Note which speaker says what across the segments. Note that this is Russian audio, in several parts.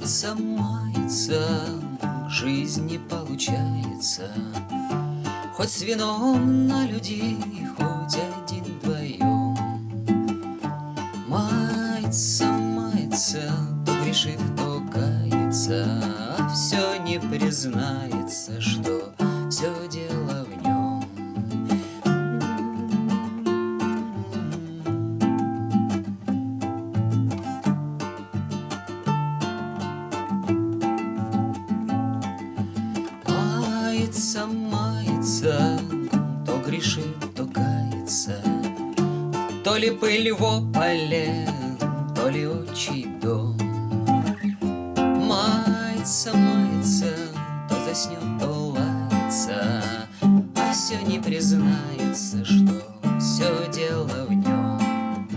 Speaker 1: Мается, мается, жизнь не получается. Хоть с вином на людей, хоть один вдвоем. Мается, мается, то грешит, то кается А все не признается, что грешит, то кается. То ли пыль в ополе, то ли отчий дом. Мается, мается, то заснет, то лается. А все не признается, что все дело в нем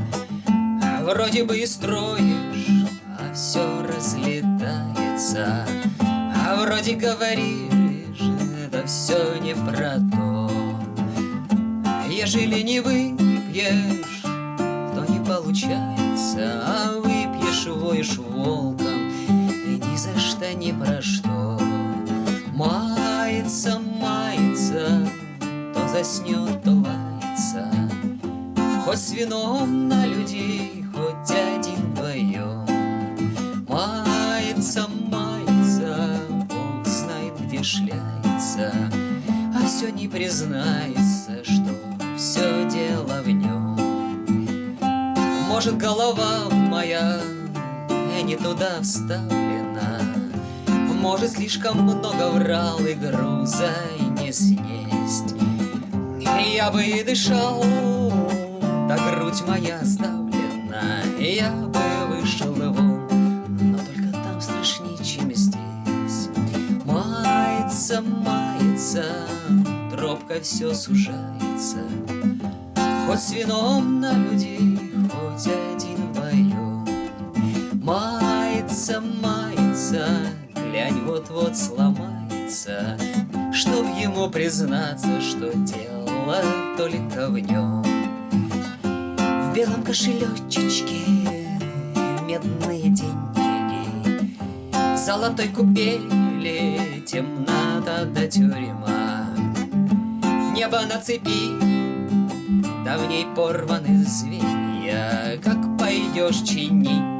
Speaker 1: Вроде бы и строишь, а все разлетается. А вроде говоришь, да все не про то Ежели не выпьешь, то не получается. А выпьешь, воешь волком И ни за что, ни про что. Мается, мается, то заснет, то лается. Хоть с вином на людей, хоть один вдвоем Мается, мается, Бог знает, где шляется. А все не признается, Может, голова моя не туда вставлена. Может, слишком много врал и груза и не снесть Я бы и дышал, да грудь моя сдавлена. Я бы вышел вон, но только там страшнее, чем здесь. Мается, мается, тропка все сужается. Хоть с вином на людей, вот-вот сломается Чтоб ему признаться, что дело только в нем. В белом кошелечечке медные деньги В золотой купели темнота да тюрьма. Небо на цепи, да в ней порваны звенья Как пойдешь чинить,